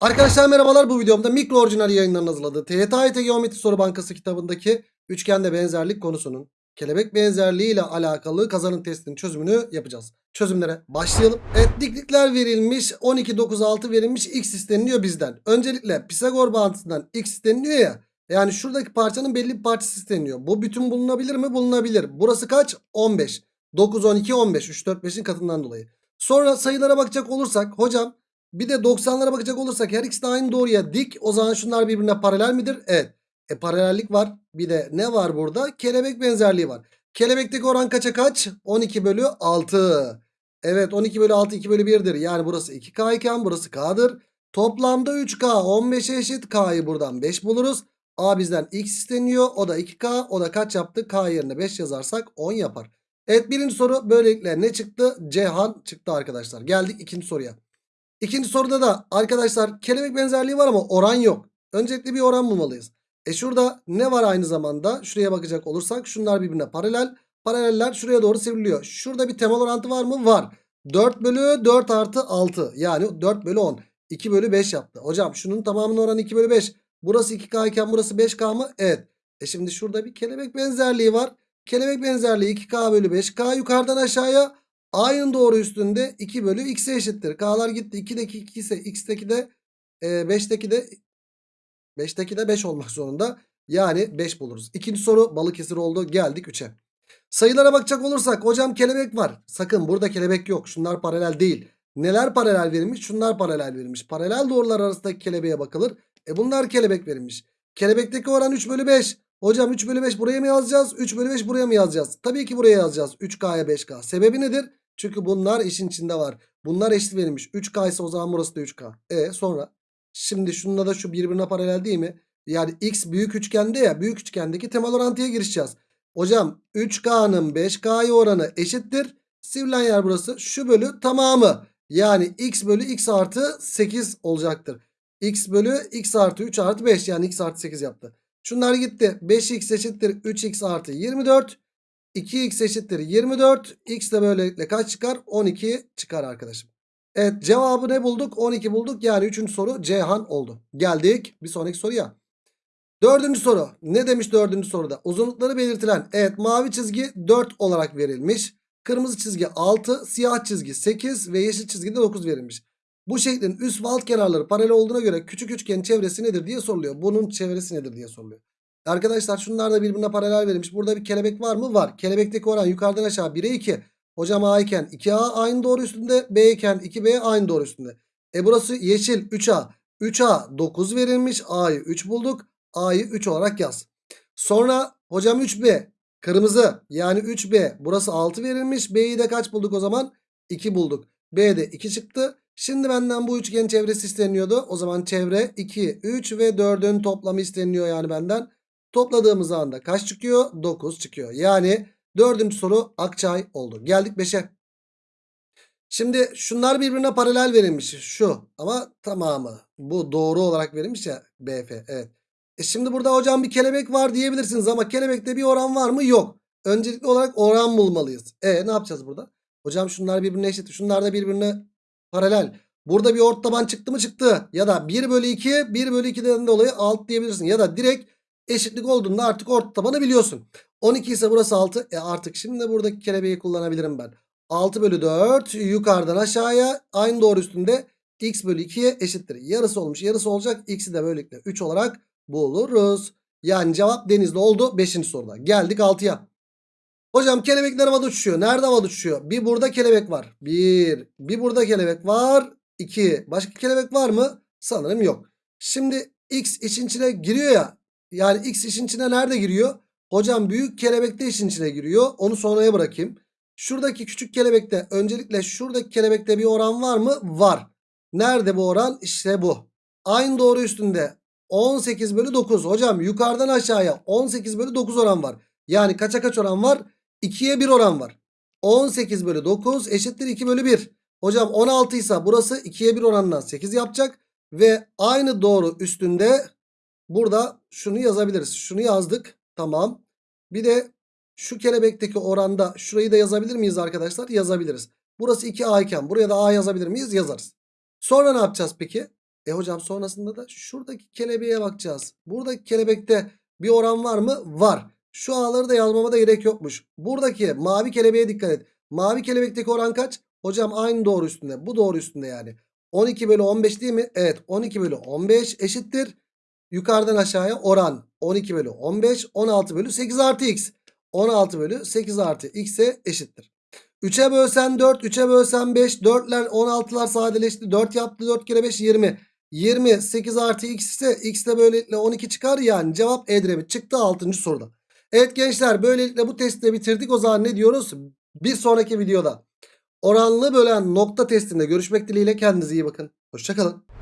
Arkadaşlar merhabalar bu videomda mikro orijinal yayınlarının hazırladığı TYT Geometri Soru Bankası kitabındaki üçgende benzerlik konusunun kelebek benzerliği ile alakalı kazanım testinin çözümünü yapacağız. Çözümlere başlayalım. Evet diklikler verilmiş 12 9 6 verilmiş x isteniliyor bizden. Öncelikle Pisagor bağıntısından x isteniliyor ya. Yani şuradaki parçanın belli bir parçası isteniyor. Bu bütün bulunabilir mi? Bulunabilir. Burası kaç? 15. 9 12 15 3 4 5'in katından dolayı. Sonra sayılara bakacak olursak hocam bir de 90'lara bakacak olursak her ikisi de aynı doğruya dik. O zaman şunlar birbirine paralel midir? Evet. E paralellik var. Bir de ne var burada? Kelebek benzerliği var. Kelebekteki oran kaça kaç? 12 bölü 6. Evet 12 bölü 6 2 bölü 1'dir. Yani burası 2K iken burası K'dır. Toplamda 3K 15'e eşit. K'yı buradan 5 buluruz. A bizden X isteniyor. O da 2K. O da kaç yaptı? K yerine 5 yazarsak 10 yapar. Evet birinci soru böylelikle ne çıktı? Cihan çıktı arkadaşlar. Geldik ikinci soruya. İkinci soruda da arkadaşlar kelebek benzerliği var ama oran yok. Öncelikle bir oran bulmalıyız. E şurada ne var aynı zamanda? Şuraya bakacak olursak şunlar birbirine paralel. Paraleller şuraya doğru sivriliyor. Şurada bir temel orantı var mı? Var. 4 bölü 4 artı 6. Yani 4 bölü 10. 2 bölü 5 yaptı. Hocam şunun tamamının oranı 2 bölü 5. Burası 2K iken burası 5K mı? Evet. E şimdi şurada bir kelebek benzerliği var. Kelebek benzerliği 2K bölü 5K yukarıdan aşağıya A'nın doğru üstünde 2 bölü x'e eşittir. K'lar gitti. 2'deki 2 ise x'teki de e, 5'teki de 5'teki de 5 olmak zorunda. Yani 5 buluruz. İkinci soru Balıkesir oldu. Geldik 3'e. Sayılara bakacak olursak hocam kelebek var. Sakın burada kelebek yok. Şunlar paralel değil. Neler paralel verilmiş? Şunlar paralel verilmiş. Paralel doğrular arasındaki kelebeğe bakılır. E bunlar kelebek verilmiş. Kelebekteki oran 3 bölü 5. Hocam 3 bölü 5 buraya mı yazacağız? 3 bölü 5 buraya mı yazacağız? Tabii ki buraya yazacağız. 3K'ya 5K. Sebebi nedir? Çünkü bunlar işin içinde var. Bunlar eşit verilmiş. 3K ise o zaman burası da 3K. E sonra? Şimdi şununla da şu birbirine paralel değil mi? Yani X büyük üçgende ya. Büyük üçgendeki temel orantıya girişeceğiz. Hocam 3K'nın 5K'ya oranı eşittir. Sivrilen yer burası. Şu bölü tamamı. Yani X bölü X artı 8 olacaktır. X bölü X artı 3 artı 5 yani X artı 8 yaptı. Şunlar gitti. 5x eşittir 3x artı 24. 2x eşittir 24. X de böylelikle kaç çıkar? 12 çıkar arkadaşım. Evet cevabı ne bulduk? 12 bulduk. Yani 3. soru Cihan oldu. Geldik bir sonraki soruya. Dördüncü soru. Ne demiş dördüncü soruda? Uzunlukları belirtilen. Evet mavi çizgi 4 olarak verilmiş. Kırmızı çizgi 6, siyah çizgi 8 ve yeşil çizgi de 9 verilmiş. Bu şeklin üst ve alt kenarları paralel olduğuna göre küçük üçgenin çevresi nedir diye soruluyor. Bunun çevresi nedir diye soruluyor. Arkadaşlar şunlar da birbirine paralel verilmiş. Burada bir kelebek var mı? Var. Kelebekteki oran yukarıdan aşağı 1'e 2. Hocam A iken 2A aynı doğru üstünde. B iken 2B aynı doğru üstünde. E burası yeşil 3A. 3A 9 verilmiş. A'yı 3 bulduk. A'yı 3 olarak yaz. Sonra hocam 3B. Kırmızı yani 3B. Burası 6 verilmiş. B'yi de kaç bulduk o zaman? 2 bulduk. B'de 2 çıktı. Şimdi benden bu üçgenin çevresi isteniyordu. O zaman çevre 2, 3 ve 4'ün toplamı isteniyor yani benden. Topladığımız anda kaç çıkıyor? 9 çıkıyor. Yani dördüncü soru Akçay oldu. Geldik 5'e. Şimdi şunlar birbirine paralel verilmiş. Şu ama tamamı. Bu doğru olarak verilmiş ya BF. Evet. E şimdi burada hocam bir kelebek var diyebilirsiniz ama kelebekte bir oran var mı? Yok. Öncelikli olarak oran bulmalıyız. E ne yapacağız burada? Hocam şunlar birbirine eşit. Şunlar da birbirine paralel. Burada bir ort taban çıktı mı çıktı. Ya da 1 bölü 2 1 bölü 2'den dolayı alt diyebilirsin. Ya da direkt eşitlik olduğunda artık ort tabanı biliyorsun. 12 ise burası 6. E artık şimdi buradaki kelebeği kullanabilirim ben. 6 bölü 4 yukarıdan aşağıya aynı doğru üstünde x bölü 2'ye eşittir. Yarısı olmuş yarısı olacak. X'i de böylelikle 3 olarak buluruz. Yani cevap denizli oldu 5. soruda. Geldik 6'ya. Hocam kelebekler havada uçuşuyor. Nerede havada uçuşuyor? Bir burada kelebek var. Bir. Bir burada kelebek var. 2. Başka kelebek var mı? Sanırım yok. Şimdi x işin içine giriyor ya. Yani x işin içine nerede giriyor? Hocam büyük kelebek de işin içine giriyor. Onu sonraya bırakayım. Şuradaki küçük kelebekte öncelikle şuradaki kelebekte bir oran var mı? Var. Nerede bu oran? İşte bu. Aynı doğru üstünde 18 bölü 9. Hocam yukarıdan aşağıya 18 bölü 9 oran var. Yani kaça kaç oran var? 2'ye 1 oran var. 18 bölü 9 eşittir 2 bölü 1. Hocam 16 ise burası 2'ye 1 oranından 8 yapacak. Ve aynı doğru üstünde burada şunu yazabiliriz. Şunu yazdık. Tamam. Bir de şu kelebekteki oranda şurayı da yazabilir miyiz arkadaşlar? Yazabiliriz. Burası 2A iken buraya da A yazabilir miyiz? Yazarız. Sonra ne yapacağız peki? E hocam sonrasında da şuradaki kelebeğe bakacağız. Buradaki kelebekte bir oran var mı? Var. Şu A'ları da yazmama da gerek yokmuş. Buradaki mavi kelebeğe dikkat et. Mavi kelebekteki oran kaç? Hocam aynı doğru üstünde. Bu doğru üstünde yani. 12 bölü 15 değil mi? Evet 12 bölü 15 eşittir. Yukarıdan aşağıya oran 12 bölü 15 16 bölü 8 artı x. 16 bölü 8 artı x'e eşittir. 3'e bölsen 4 3'e bölsen 5 4'ler 16'lar sadeleşti. 4 yaptı 4 kere 5 20. 20 8 artı x ise x de böylelikle 12 çıkar yani cevap Edremit çıktı 6. soruda. Evet gençler böylelikle bu testi de bitirdik. O zaman ne diyoruz? Bir sonraki videoda oranlı bölen nokta testinde görüşmek dileğiyle kendinize iyi bakın. Hoşçakalın.